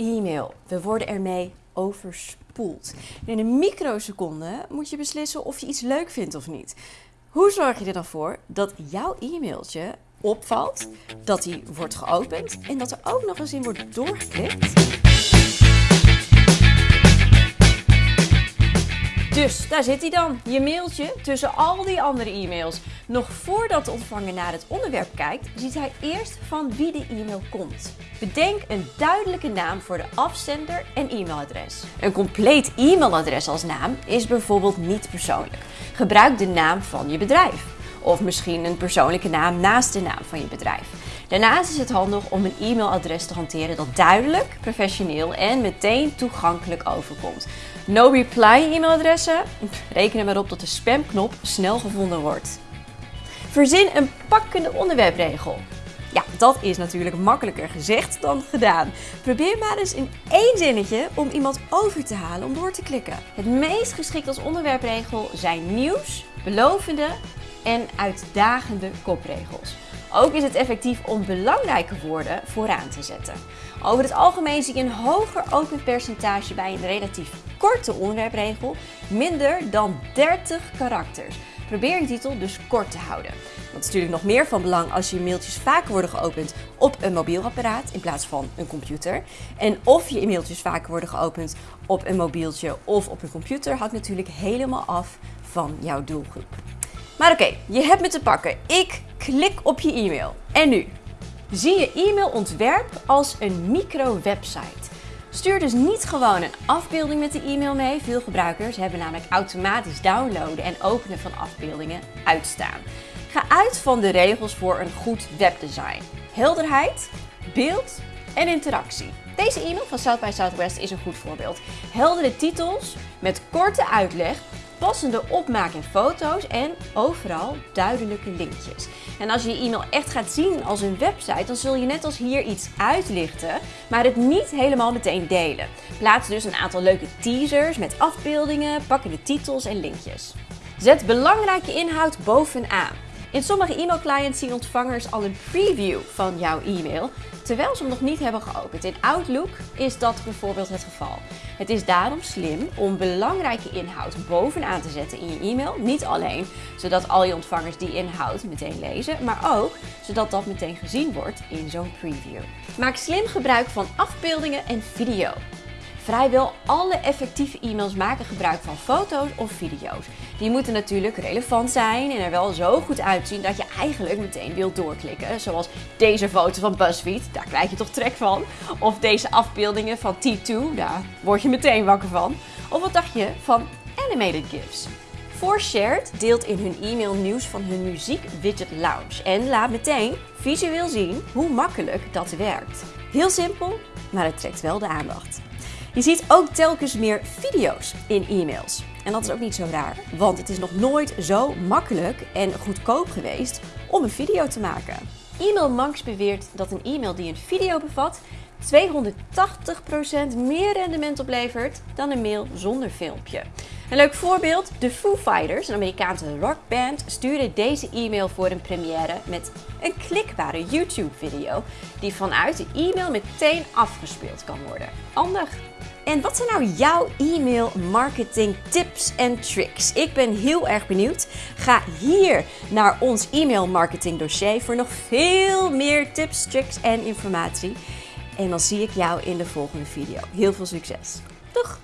e-mail. We worden ermee overspoeld. In een microseconde moet je beslissen of je iets leuk vindt of niet. Hoe zorg je er dan voor dat jouw e-mailtje opvalt, dat die wordt geopend en dat er ook nog eens in wordt doorgeklikt? Dus daar zit hij dan, je mailtje tussen al die andere e-mails. Nog voordat de ontvanger naar het onderwerp kijkt, ziet hij eerst van wie de e-mail komt. Bedenk een duidelijke naam voor de afzender en e-mailadres. Een compleet e-mailadres als naam is bijvoorbeeld niet persoonlijk. Gebruik de naam van je bedrijf. Of misschien een persoonlijke naam naast de naam van je bedrijf. Daarnaast is het handig om een e-mailadres te hanteren dat duidelijk, professioneel en meteen toegankelijk overkomt. No reply e-mailadressen? Reken er maar op dat de spamknop snel gevonden wordt. Verzin een pakkende onderwerpregel. Ja, dat is natuurlijk makkelijker gezegd dan gedaan. Probeer maar eens in één zinnetje om iemand over te halen om door te klikken. Het meest geschikt als onderwerpregel zijn nieuws, belovende en uitdagende kopregels. Ook is het effectief om belangrijke woorden vooraan te zetten. Over het algemeen zie je een hoger open percentage bij een relatief korte onderwerpregel, minder dan 30 karakters. Probeer je titel dus kort te houden. Dat is natuurlijk nog meer van belang als je mailtjes vaker worden geopend op een mobiel apparaat in plaats van een computer. En of je mailtjes vaker worden geopend op een mobieltje of op een computer hangt natuurlijk helemaal af van jouw doelgroep. Maar oké, je hebt me te pakken. Ik klik op je e-mail. En nu? Zie je e-mailontwerp als een micro-website. Stuur dus niet gewoon een afbeelding met de e-mail mee. Veel gebruikers hebben namelijk automatisch downloaden en openen van afbeeldingen uitstaan. Ga uit van de regels voor een goed webdesign. Helderheid, beeld en interactie. Deze e-mail van South by Southwest is een goed voorbeeld. Heldere titels met korte uitleg passende opmaak en foto's en overal duidelijke linkjes. En als je je e-mail echt gaat zien als een website, dan zul je net als hier iets uitlichten, maar het niet helemaal meteen delen. Plaats dus een aantal leuke teasers met afbeeldingen, pakkende titels en linkjes. Zet belangrijke inhoud bovenaan. In sommige e-mailclients zien ontvangers al een preview van jouw e-mail, terwijl ze hem nog niet hebben geopend. In Outlook is dat bijvoorbeeld het geval. Het is daarom slim om belangrijke inhoud bovenaan te zetten in je e-mail. Niet alleen zodat al je ontvangers die inhoud meteen lezen, maar ook zodat dat meteen gezien wordt in zo'n preview. Maak slim gebruik van afbeeldingen en video. Vrijwel alle effectieve e-mails maken gebruik van foto's of video's. Die moeten natuurlijk relevant zijn en er wel zo goed uitzien dat je eigenlijk meteen wilt doorklikken. Zoals deze foto van BuzzFeed, daar krijg je toch trek van. Of deze afbeeldingen van T2, daar word je meteen wakker van. Of wat dacht je van animated GIFs? Shared deelt in hun e-mail nieuws van hun muziek widget lounge en laat meteen visueel zien hoe makkelijk dat werkt. Heel simpel, maar het trekt wel de aandacht. Je ziet ook telkens meer video's in e-mails. En dat is ook niet zo raar, want het is nog nooit zo makkelijk en goedkoop geweest om een video te maken. E-mail Manx beweert dat een e-mail die een video bevat 280% meer rendement oplevert dan een mail zonder filmpje. Een leuk voorbeeld, de Foo Fighters, een Amerikaanse rockband, stuurde deze e-mail voor een première met een klikbare YouTube-video die vanuit de e-mail meteen afgespeeld kan worden. Handig! En wat zijn nou jouw e-mail marketing tips en tricks? Ik ben heel erg benieuwd. Ga hier naar ons e-mail marketing dossier voor nog veel meer tips, tricks en informatie. En dan zie ik jou in de volgende video. Heel veel succes. Doeg!